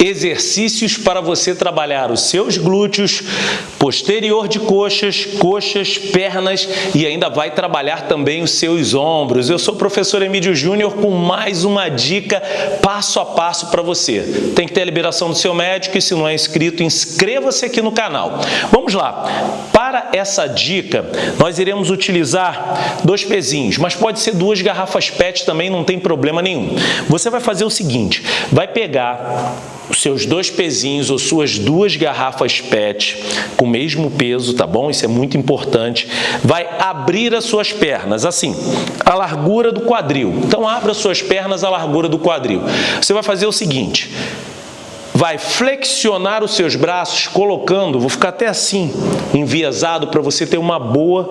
exercícios para você trabalhar os seus glúteos, posterior de coxas, coxas, pernas e ainda vai trabalhar também os seus ombros. Eu sou o professor Emílio Júnior com mais uma dica passo a passo para você. Tem que ter a liberação do seu médico e se não é inscrito, inscreva-se aqui no canal. Vamos lá. Para essa dica, nós iremos utilizar dois pezinhos, mas pode ser duas garrafas PET também, não tem problema nenhum. Você vai fazer o seguinte, vai pegar os seus dois pezinhos ou suas duas garrafas PET com o mesmo peso, tá bom? Isso é muito importante. Vai abrir as suas pernas, assim, a largura do quadril. Então, abra as suas pernas à largura do quadril. Você vai fazer o seguinte, vai flexionar os seus braços, colocando, vou ficar até assim, enviesado, para você ter uma boa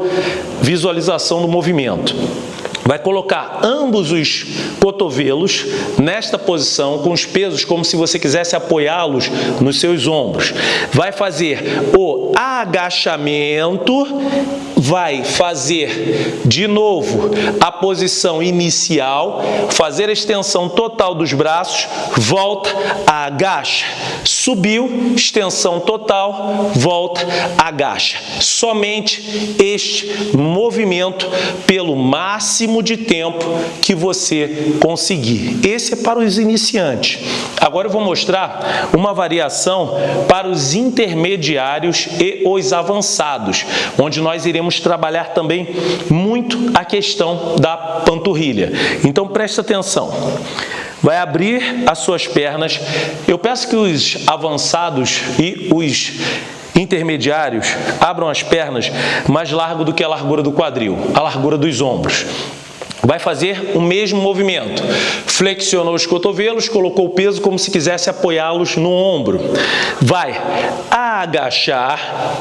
visualização do movimento. Vai colocar ambos os cotovelos nesta posição, com os pesos como se você quisesse apoiá-los nos seus ombros. Vai fazer o agachamento, vai fazer de novo a posição inicial, fazer a extensão total dos braços, volta, agacha, subiu, extensão total, volta, agacha. Somente este movimento pelo máximo máximo de tempo que você conseguir. Esse é para os iniciantes. Agora eu vou mostrar uma variação para os intermediários e os avançados, onde nós iremos trabalhar também muito a questão da panturrilha. Então preste atenção vai abrir as suas pernas. Eu peço que os avançados e os intermediários abram as pernas mais largo do que a largura do quadril, a largura dos ombros vai fazer o mesmo movimento. Flexionou os cotovelos, colocou o peso como se quisesse apoiá-los no ombro. Vai agachar,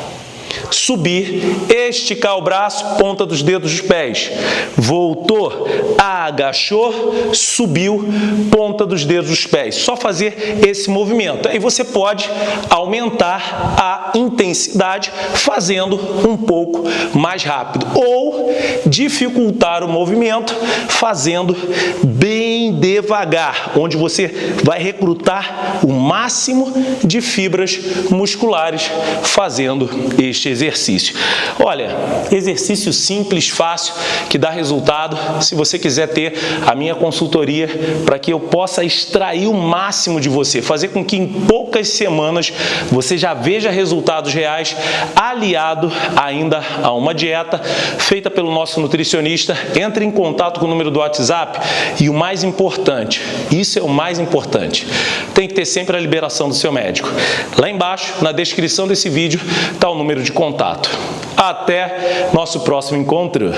subir, esticar o braço, ponta dos dedos dos pés. Voltou, agachou, subiu, ponta dos dedos dos pés. Só fazer esse movimento. Aí você pode aumentar a intensidade fazendo um pouco mais rápido ou dificultar o movimento fazendo bem devagar, onde você vai recrutar o máximo de fibras musculares fazendo este exercício. Olha, exercício simples, fácil, que dá resultado. Se você quiser ter a minha consultoria para que eu possa extrair o máximo de você, fazer com que em poucas semanas você já veja resultados reais, aliado ainda a uma dieta feita pelo nosso nutricionista, entre em contato com o número do WhatsApp e o mais importante, isso é o mais importante, tem que ter sempre a liberação do seu médico. Lá embaixo, na descrição desse vídeo, está o número de contato. Até nosso próximo encontro.